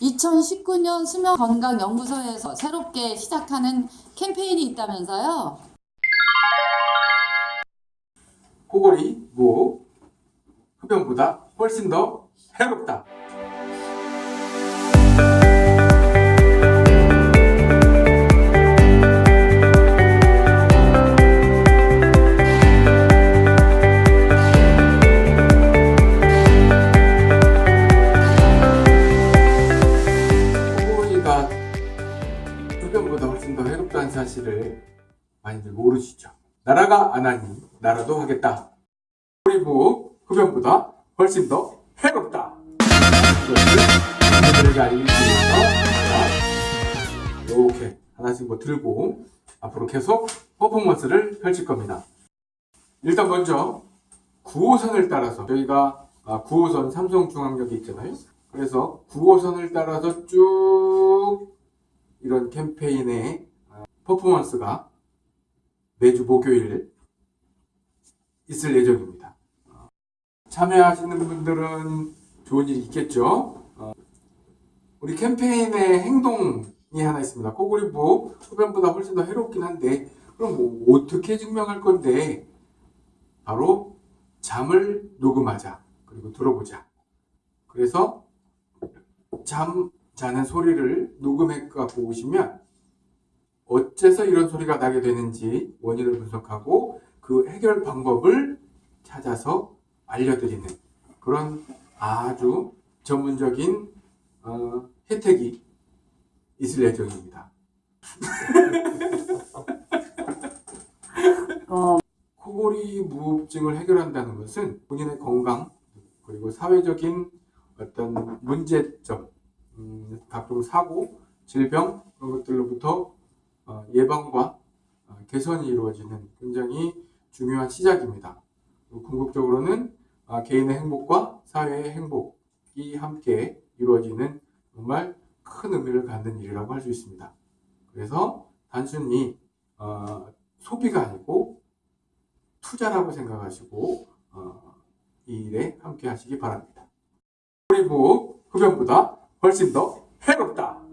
2019년 수면건강연구소에서 새롭게 시작하는 캠페인이 있다면서요? 코골이, 무호흡, 흡연보다 훨씬 더 해롭다. 흡연보다 훨씬 더 해롭다는 사실을 많이들 모르시죠. 나라가 안 하니 나라도 하겠다. 그리고 흡연보다 훨씬 더 해롭다. 이것을 여러분들에게 알리기 위해서 이렇게 하나씩 뭐 들고 앞으로 계속 퍼포먼스를 펼칠 겁니다. 일단 먼저 9호선을 따라서 저희가 9호선 삼성중앙역이 있잖아요. 그래서 9호선을 따라서 쭉 이런 캠페인의 퍼포먼스가 매주 목요일 있을 예정입니다. 참여하시는 분들은 좋은 일이 있겠죠. 어, 우리 캠페인의 행동이 하나 있습니다. 코골이부 흡연보다 훨씬 더 해롭긴 한데 그럼 뭐 어떻게 증명할 건데 바로 잠을 녹음하자 그리고 들어보자. 그래서 잠 자는 소리를 녹음해 갖고 오시면 어째서 이런 소리가 나게 되는지 원인을 분석하고 그 해결 방법을 찾아서 알려드리는 그런 아주 전문적인 어, 혜택이 있을 예정입니다. 어, 코골이 무호흡증을 해결한다는 것은 본인의 건강 그리고 사회적인 어떤 문제점, 음, 각종 사고, 질병 그런 것들로부터 어, 예방과 어, 개선이 이루어지는 굉장히 중요한 시작입니다. 궁극적으로는 아, 개인의 행복과 사회의 행복이 함께 이루어지는 정말 큰 의미를 갖는 일이라고 할 수 있습니다. 그래서 단순히 어, 소비가 아니고 투자라고 생각하시고 어, 이 일에 함께 하시기 바랍니다. 그리고 흡연보다 훨씬 더 해롭다.